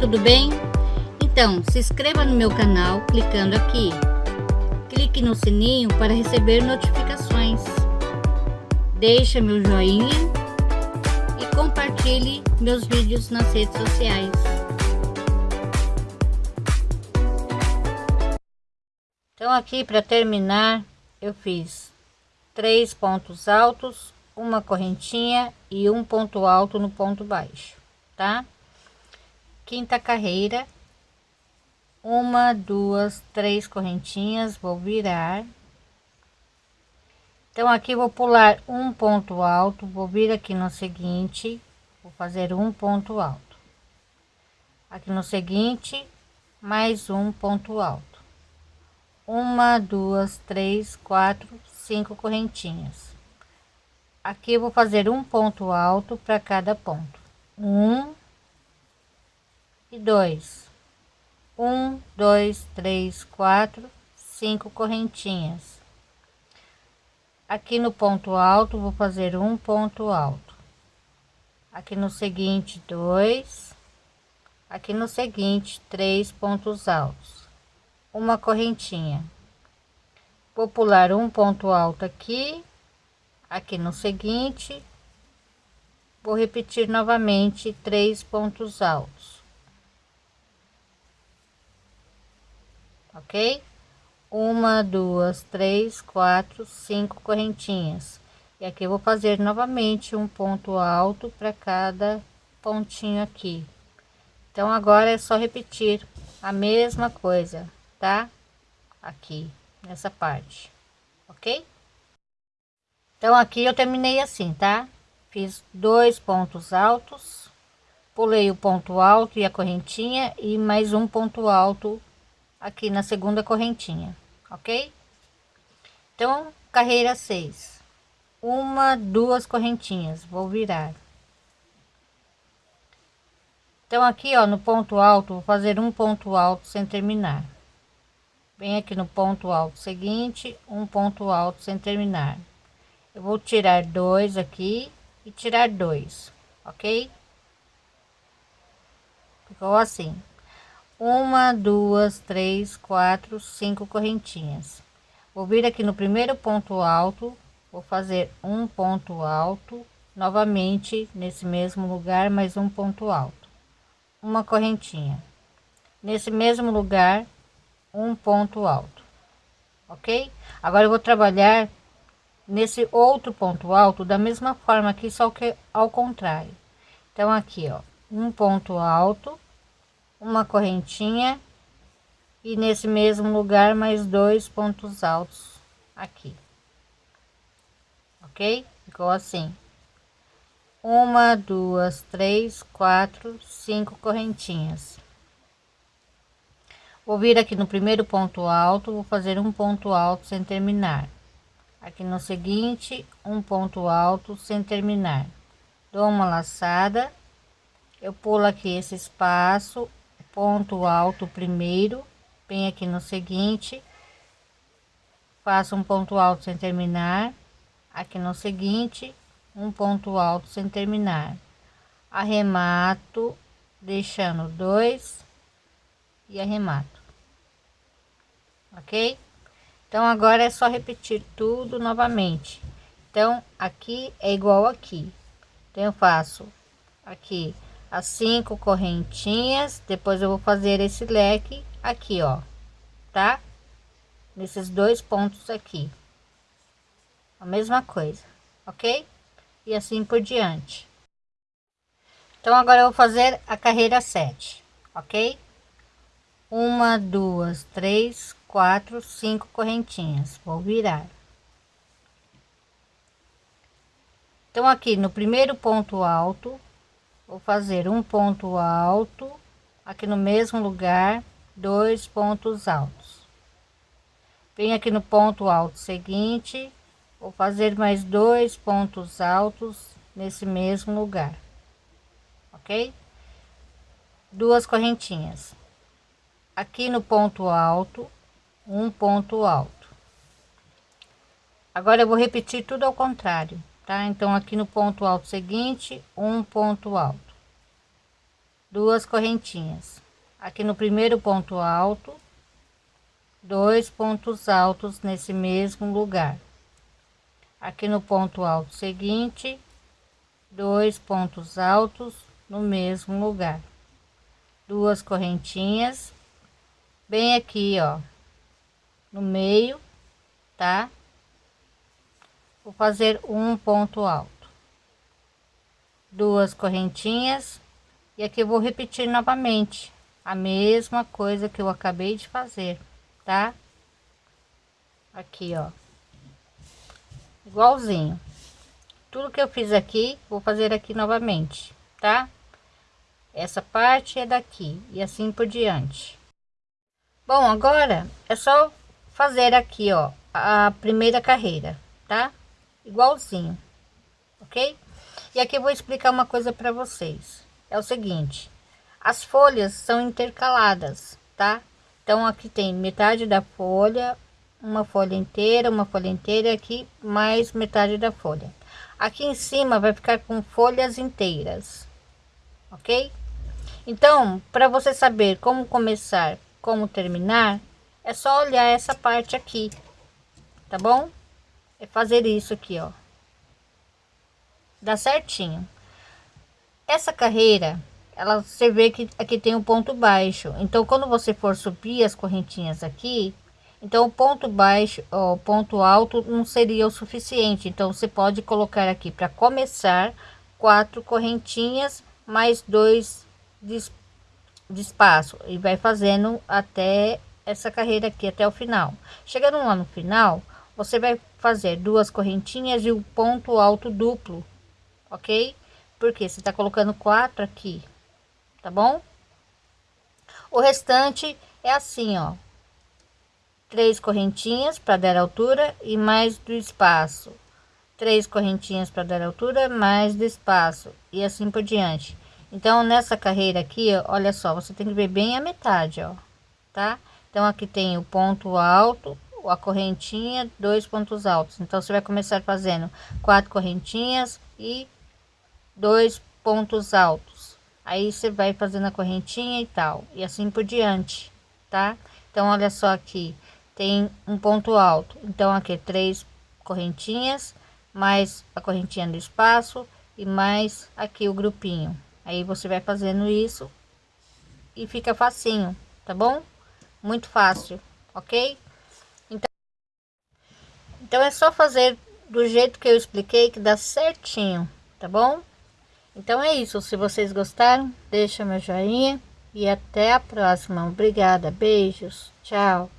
tudo bem? Então, se inscreva no meu canal clicando aqui. Clique no sininho para receber notificações. Deixe meu joinha e compartilhe meus vídeos nas redes sociais. Então aqui para terminar, eu fiz três pontos altos, uma correntinha e um ponto alto no ponto baixo, tá? Quinta carreira, uma, duas, três correntinhas, vou virar. Então aqui vou pular um ponto alto, vou vir aqui no seguinte, vou fazer um ponto alto. Aqui no seguinte, mais um ponto alto. Uma, duas, três, quatro, cinco correntinhas. Aqui vou fazer um ponto alto para cada ponto. Um e dois um, dois, três, quatro, cinco correntinhas. Aqui no ponto alto, vou fazer um ponto alto. Aqui no seguinte, dois. Aqui no seguinte, três pontos altos. Uma correntinha. Vou pular um ponto alto aqui. Aqui no seguinte, vou repetir novamente três pontos altos ok? Uma, duas, três, quatro, cinco correntinhas. E aqui eu vou fazer novamente um ponto alto para cada pontinho aqui. Então, agora é só repetir a mesma coisa, tá? Aqui, nessa parte, ok? Então, aqui eu terminei assim, tá? Fiz dois pontos altos, pulei o ponto alto e a correntinha e mais um ponto alto aqui na segunda correntinha, ok? Então, carreira 6. Uma, duas correntinhas, vou virar. Então, aqui, ó, no ponto alto, vou fazer um ponto alto sem terminar. Vem aqui no ponto alto seguinte, um ponto alto sem terminar. Eu vou tirar dois aqui e tirar dois, ok? Ficou assim uma duas três quatro cinco correntinhas. Vou vir aqui no primeiro ponto alto vou fazer um ponto alto novamente nesse mesmo lugar mais um ponto alto. Uma correntinha. Nesse mesmo lugar um ponto alto. Ok? Agora eu vou trabalhar nesse outro ponto alto da mesma forma aqui só que ao contrário. Então aqui ó um ponto alto uma correntinha e nesse mesmo lugar mais dois pontos altos aqui. Ok? Ficou assim. Uma duas três quatro cinco correntinhas. Vou vir aqui no primeiro ponto alto vou fazer um ponto alto sem terminar. Aqui no seguinte um ponto alto sem terminar. Dou uma laçada eu pulo aqui esse espaço ponto alto primeiro, vem aqui no seguinte, faço um ponto alto sem terminar, aqui no seguinte, um ponto alto sem terminar, arremato, deixando dois e arremato, ok? Então agora é só repetir tudo novamente. Então aqui é igual aqui. Então eu faço aqui as cinco correntinhas depois eu vou fazer esse leque aqui ó tá? Nesses dois pontos aqui. A mesma coisa ok? E assim por diante. Então agora eu vou fazer a carreira 7 ok? Uma duas três quatro cinco correntinhas. Vou virar. Então aqui no primeiro ponto alto vou fazer um ponto alto aqui no mesmo lugar dois pontos altos. Vem aqui no ponto alto seguinte vou fazer mais dois pontos altos nesse mesmo lugar ok? Duas correntinhas. Aqui no ponto alto um ponto alto. Agora eu vou repetir tudo ao contrário tá? Então aqui no ponto alto seguinte um ponto alto. Duas correntinhas. Aqui no primeiro ponto alto dois pontos altos nesse mesmo lugar. Aqui no ponto alto seguinte dois pontos altos no mesmo lugar. Duas correntinhas. Bem aqui ó no meio tá vou fazer um ponto alto. Duas correntinhas. E aqui vou repetir novamente a mesma coisa que eu acabei de fazer tá? Aqui ó. Igualzinho. Tudo que eu fiz aqui vou fazer aqui novamente tá? Essa parte é daqui e assim por diante. Bom agora é só fazer aqui ó a primeira carreira tá igualzinho ok? E aqui eu vou explicar uma coisa para vocês. É o seguinte as folhas são intercaladas tá? Então aqui tem metade da folha uma folha inteira uma folha inteira aqui mais metade da folha. Aqui em cima vai ficar com folhas inteiras ok? Então para você saber como começar como terminar é só olhar essa parte aqui tá bom é fazer isso aqui ó. Dá certinho. Essa carreira ela você vê que aqui tem um ponto baixo. Então quando você for subir as correntinhas aqui então o ponto baixo o ponto alto não seria o suficiente. Então você pode colocar aqui para começar quatro correntinhas mais dois de, de espaço. E vai fazendo até essa carreira aqui até o final. Chegando lá no final você vai fazer duas correntinhas e o ponto alto duplo ok? Porque você está colocando quatro aqui tá bom? O restante é assim ó. Três correntinhas para dar altura e mais do espaço. Três correntinhas para dar altura mais do espaço e assim por diante. Então nessa carreira aqui olha só você tem que ver bem a metade ó tá? Então aqui tem o ponto alto a correntinha dois pontos altos. Então você vai começar fazendo quatro correntinhas e dois pontos altos. Aí você vai fazendo a correntinha e tal. E assim por diante tá? Então olha só aqui. Tem um ponto alto. Então aqui três correntinhas mais a correntinha do espaço e mais aqui o grupinho. Aí você vai fazendo isso e fica facinho tá bom? Muito fácil ok então é só fazer do jeito que eu expliquei que dá certinho tá bom então é isso, se vocês gostaram, deixa meu joinha e até a próxima. Obrigada, beijos, tchau.